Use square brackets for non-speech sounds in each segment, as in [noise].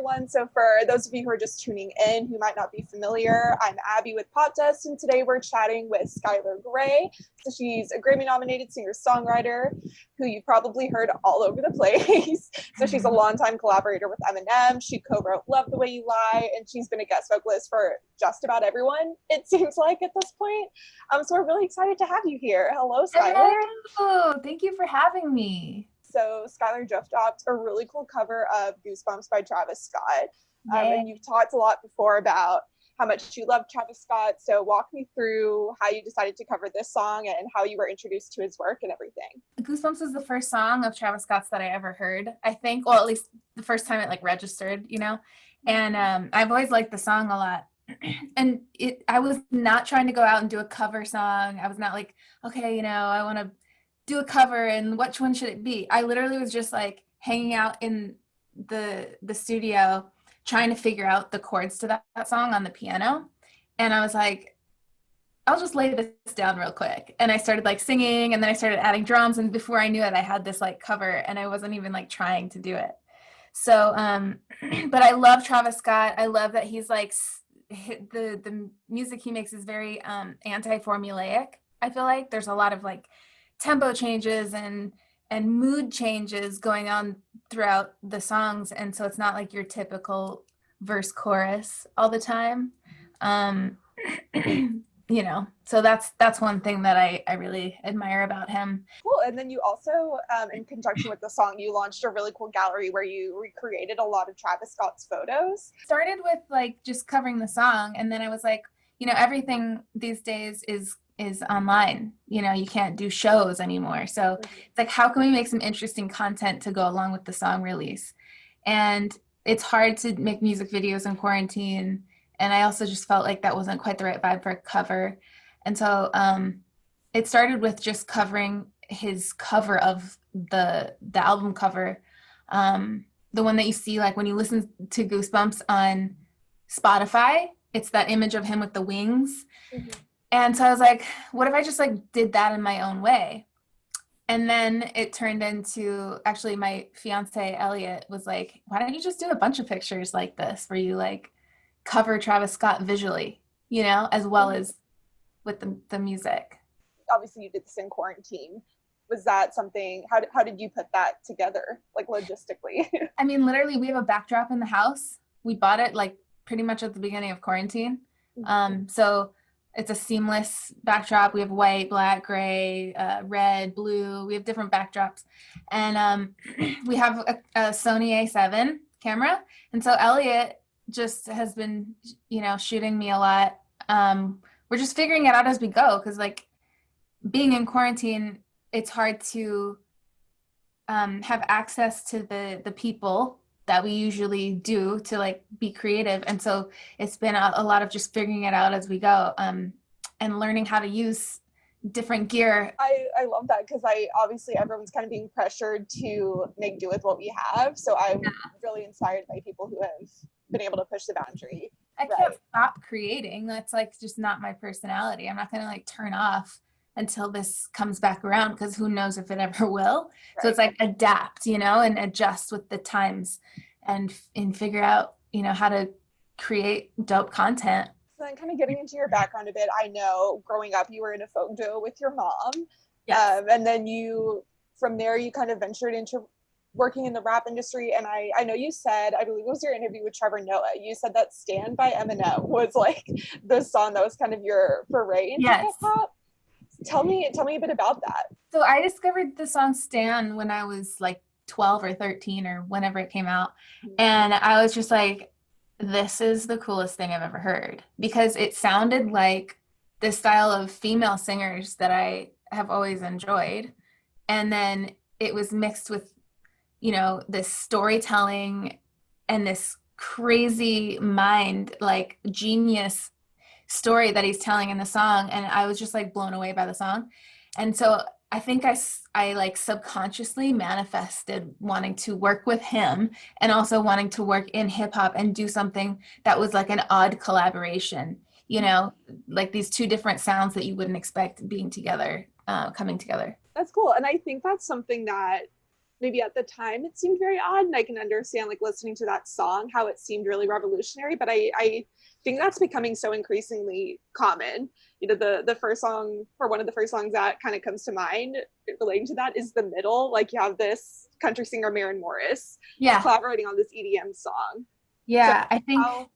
everyone. So for those of you who are just tuning in who might not be familiar, I'm Abby with Popdust, and today we're chatting with Skylar Grey. So she's a Grammy-nominated singer-songwriter who you've probably heard all over the [laughs] place. so she's a longtime collaborator with Eminem. She co-wrote Love the Way You Lie, and she's been a guest vocalist for just about everyone, it seems like at this point. Um, so we're really excited to have you here. Hello, Skylar. Hello, thank you for having me. So Skylar just dropped a really cool cover of Goosebumps by Travis Scott. Um, and you've talked a lot before about how much you love Travis Scott. So walk me through how you decided to cover this song and how you were introduced to his work and everything. Goosebumps is the first song of Travis Scott's that I ever heard. I think, well, at least the first time it like registered, you know. And um, I've always liked the song a lot. [clears throat] and it, I was not trying to go out and do a cover song. I was not like, okay, you know, I want to do a cover and which one should it be? I literally was just like hanging out in the the studio trying to figure out the chords to that, that song on the piano. And I was like, I'll just lay this down real quick. And I started like singing and then I started adding drums. And before I knew it, I had this like cover and I wasn't even like trying to do it. So, um, [clears throat] but I love Travis Scott. I love that he's like, the, the music he makes is very um, anti-formulaic. I feel like there's a lot of like tempo changes and and mood changes going on throughout the songs. And so it's not like your typical verse chorus all the time. Um [clears throat] you know so that's that's one thing that i i really admire about him. Cool. And then you also um, in conjunction with the song you launched a really cool gallery where you recreated a lot of travis scott's photos. Started with like just covering the song. And then i was like you know everything these days is is online. You know you can't do shows anymore. So it's like how can we make some interesting content to go along with the song release? And it's hard to make music videos in quarantine. And i also just felt like that wasn't quite the right vibe for a cover. And so um, it started with just covering his cover of the the album cover. Um, the one that you see like when you listen to goosebumps on spotify it's that image of him with the wings. Mm -hmm and so I was like, what if I just like did that in my own way? And then it turned into actually my fiance Elliot was like, why don't you just do a bunch of pictures like this where you like cover Travis Scott visually, you know, as well mm-hmm. as with the, the music. Obviously you did this in quarantine. Was that something, how did, how did you put that together, like logistically? [laughs] I mean, literally we have a backdrop in the house. We bought it like pretty much at the beginning of quarantine. Mm-hmm. Um, so it's a seamless backdrop. We have white, black, gray, uh, red, blue. We have different backdrops. And um, [clears throat] we have a, a, Sony a7 camera. And so Elliot just has been, you know, shooting me a lot. Um, we're just figuring it out as we go because like being in quarantine, it's hard to um, have access to the, the people that we usually do to like be creative. And so it's been a, a lot of just figuring it out as we go um, and learning how to use different gear. I, I love that because I obviously everyone's kind of being pressured to make do with what we have. So I'm yeah. really inspired by people who have been able to push the boundary. I right. can't stop creating. That's like just not my personality. I'm not gonna like turn off until this comes back around because who knows if it [laughs] ever will. Right. So it's like adapt, you know, and adjust with the times and and figure out, you know, how to create dope content. So then kind of getting into your background a bit, I know growing up you were in a folk duo with your mom. Yes. Um, and then you from there you kind of ventured into working in the rap industry and I, I know you said i believe it was your interview with trevor noah you said that Stan by eminem was like the song that was kind of your foray into yes. hip-hop tell me tell me a bit about that. So i discovered the song stan when i was like 12 or 13 or whenever it came out. Mm-hmm. and i was just like this is the coolest thing i've ever heard. Because it sounded like the style of female singers that i have always enjoyed. And then it was mixed with you know this storytelling and this crazy mind like genius story that he's telling in the song and I was just like blown away by the song. And so I think I, I like subconsciously manifested wanting to work with him and also wanting to work in hip hop and do something that was like an odd collaboration, you know, like these two different sounds that you wouldn't expect being together, uh, coming together. That's cool. And I think that's something that maybe at the time it seemed very odd and i can understand like listening to that song how it seemed really revolutionary but i i think that's becoming so increasingly common. You know the the first song or one of the first songs that kind of comes to mind relating to that is the middle. Like you have this country singer Maren Morris yeah. collaborating on this edm song. Yeah so i think how,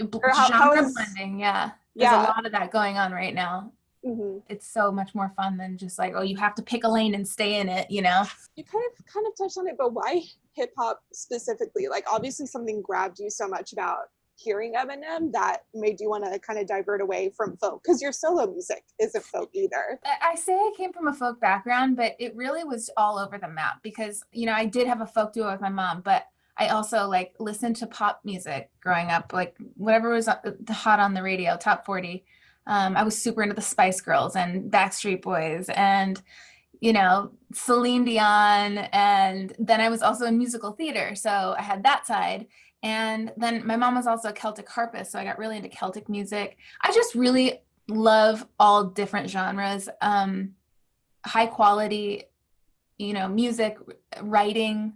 how, genre how is, blending yeah. There's yeah. a lot of that going on right now. Mm-hmm. it's so much more fun than just like oh you have to pick a lane and stay in it you know? You kind of kind of touched on it but why hip hop specifically? Like obviously something grabbed you so much about hearing Eminem that made you want to kind of divert away from folk because your solo music isn't folk either. I say I came from a folk background, but it really was all over the map because you know I did have a folk duo with my mom, but I also like listened to pop music growing up, like whatever was hot on the radio, top 40. Um, I was super into the Spice Girls and Backstreet Boys and you know Celine Dion and then I was also in musical theater so I had that side and then my mom was also a Celtic harpist, so I got really into Celtic music. I just really love all different genres, um, high quality, you know, music, writing,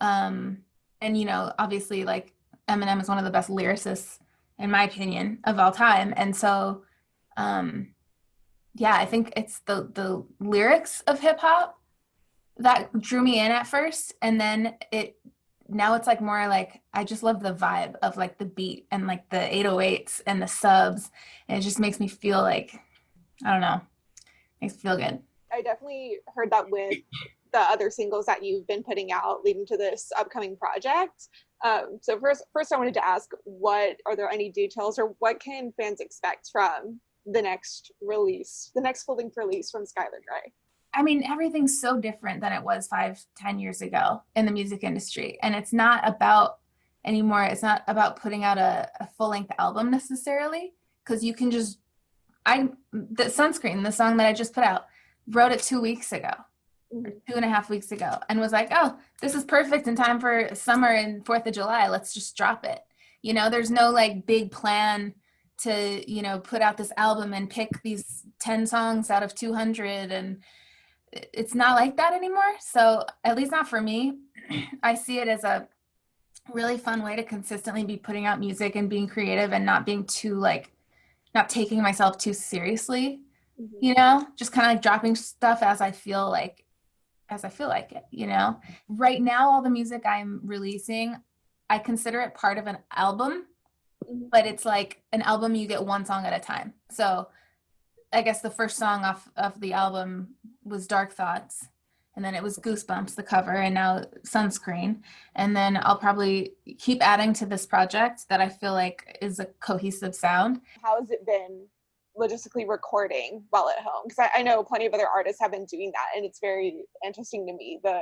um, and you know, obviously, like Eminem is one of the best lyricists, in my opinion, of all time. And so, um, yeah, I think it's the the lyrics of hip hop that drew me in at first, and then it now it's like more like I just love the vibe of like the beat and like the 808s and the subs. And it just makes me feel like, I don't know, makes me feel good. I definitely heard that with the other singles that you've been putting out leading to this upcoming project. Um, so first, first I wanted to ask, what are there any details or what can fans expect from the next release, the next full length release from Skylar Grey? I mean, everything's so different than it was five, ten years ago in the music industry. And it's not about anymore, it's not about putting out a, a full length album necessarily, because you can just, I, the sunscreen, the song that I just put out, wrote it two weeks ago, two and a half weeks ago, and was like, oh, this is perfect in time for summer and 4th of July. Let's just drop it. You know, there's no like big plan to, you know, put out this album and pick these 10 songs out of 200 and, it's not like that anymore. So at least not for me. [clears throat] I see it as a really fun way to consistently be putting out music and being creative and not being too like not taking myself too seriously. Mm-hmm. You know, just kind of like dropping stuff as I feel like as I feel like it, you know. Right now all the music I'm releasing, I consider it part of an album, mm-hmm. but it's like an album you get one song at a time. So I guess the first song off of the album was Dark Thoughts, and then it was Goosebumps, the cover, and now Sunscreen. And then I'll probably keep adding to this project that I feel like is a cohesive sound. How has it been logistically recording while at home? Because I, I, know plenty of other artists have been doing that, and it's very interesting to me. The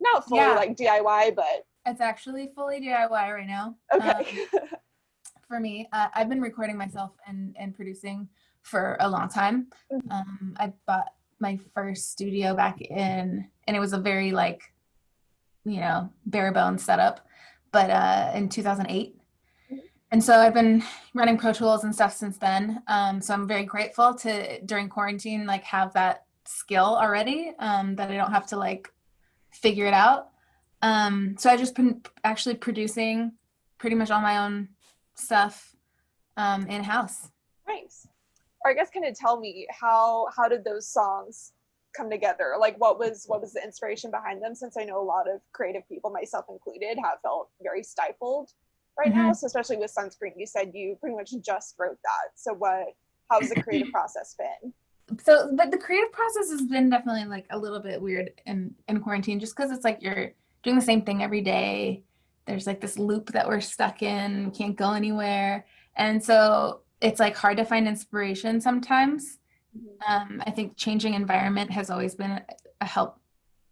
not fully yeah. like DIY, but it's actually fully DIY right now. Okay. Um, [laughs] for me, uh, I've been recording myself and and producing for a long time. Mm-hmm. Um, I bought my first studio back in, and it was a very like, you know, bare bones setup, but uh, in 2008. Mm-hmm. And so I've been running Pro Tools and stuff since then. Um, so I'm very grateful to during quarantine like have that skill already um, that I don't have to like figure it out. Um, so I just been actually producing pretty much all my own stuff um, in house. Nice or I guess kind of tell me how how did those songs come together? Like what was what was the inspiration behind them? Since I know a lot of creative people, myself included, have felt very stifled right mm-hmm. now. So especially with sunscreen, you said you pretty much just wrote that. So what how's the creative [clears throat] process been? So but the creative process has been definitely like a little bit weird in in quarantine just because it's like you're doing the same thing every day. There's like this loop that we're stuck in, can't go anywhere. And so it's like hard to find inspiration sometimes. Mm-hmm. Um, I think changing environment has always been a help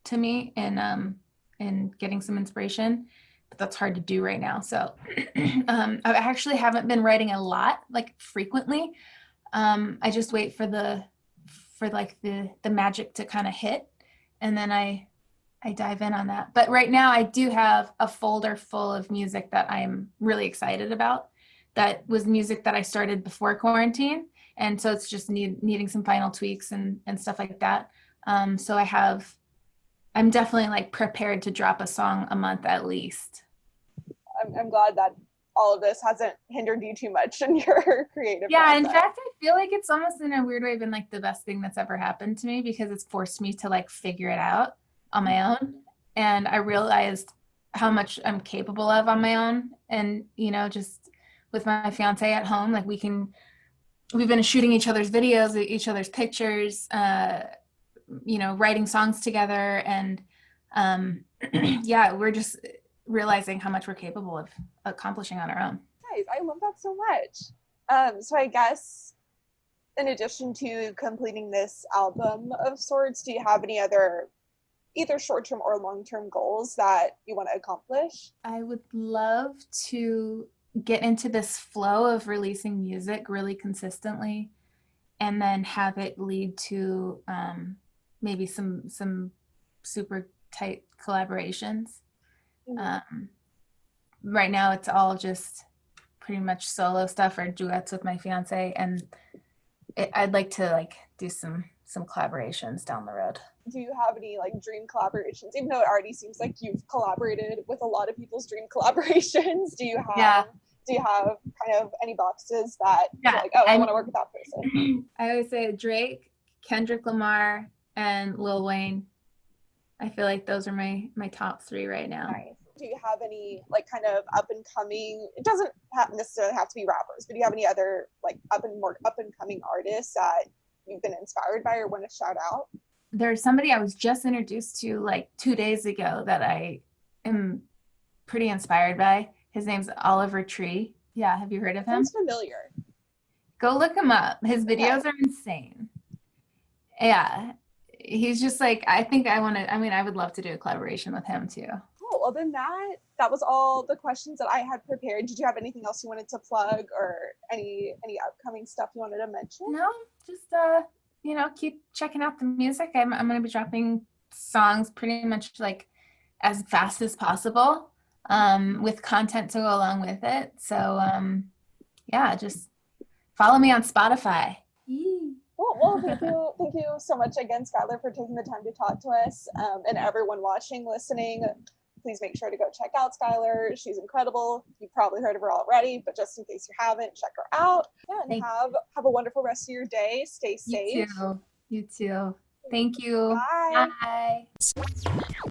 to me in um, in getting some inspiration, but that's hard to do right now. So [clears throat] um, I actually haven't been writing a lot, like frequently. Um, I just wait for the for like the the magic to kind of hit, and then I I dive in on that. But right now I do have a folder full of music that I'm really excited about that was music that I started before quarantine. And so it's just need, needing some final tweaks and, and stuff like that. Um, so I have I'm definitely like prepared to drop a song a month at least. I'm, I'm glad that all of this hasn't hindered you too much in your [laughs] creative Yeah, in fact, I feel like it's almost in a weird way been like the best thing that's ever happened to me because it's forced me to like figure it out on my own. And I realized how much I'm capable of on my own. And, you know, just with my fiance at home, like we can, we've been shooting each other's videos, each other's pictures, uh, you know, writing songs together. And um, [clears throat] yeah, we're just realizing how much we're capable of accomplishing on our own. Nice. I love that so much. Um, so I guess in addition to completing this album of sorts, do you have any other either short-term or long-term goals that you want to accomplish? I would love to get into this flow of releasing music really consistently and then have it lead to um, maybe some some super tight collaborations. Mhm. Um, right now it's all just pretty much solo stuff or duets with my fiance and it, I'd like to like do some some collaborations down the road. do you have any like dream collaborations even though it already seems like you've collaborated with a lot of people's dream [laughs] collaborations do you have Yeah. do you have kind of any boxes that Yeah, like oh i I'm- want to work with that person [clears throat] I always say Drake, Kendrick Lamar, and Lil Wayne. I feel like those are my my top three right now. do you have any like kind of up and coming it doesn't have necessarily have to be rappers but do you have any other like up and more up and coming artists that you've been inspired by or want to shout out There's somebody I was just introduced to like two days ago that I am pretty inspired by. His name's Oliver Tree. Yeah, have you heard of him? sounds familiar Go look him up. His Okay. videos are insane. Yeah. He's just like I think I want to I mean I would love to do a collaboration with him too. cool well then that that was all the questions that i had prepared did you have anything else you wanted to plug or any any upcoming stuff you wanted to mention No, just uh, you know, keep checking out the music. I'm I'm gonna be dropping songs pretty much like as fast as possible, um, with content to go along with it. So um, yeah, just follow me on Spotify. Well, well, thank you, thank you so much again, Skylar, for taking the time to talk to us. Um, and everyone watching, listening, please make sure to go check out Skylar. She's incredible. You've probably heard of her already, but just in case you haven't, check her out. Yeah, and Thank have have a wonderful rest of your day. Stay safe. You too. You too. Thank you. Bye. Bye.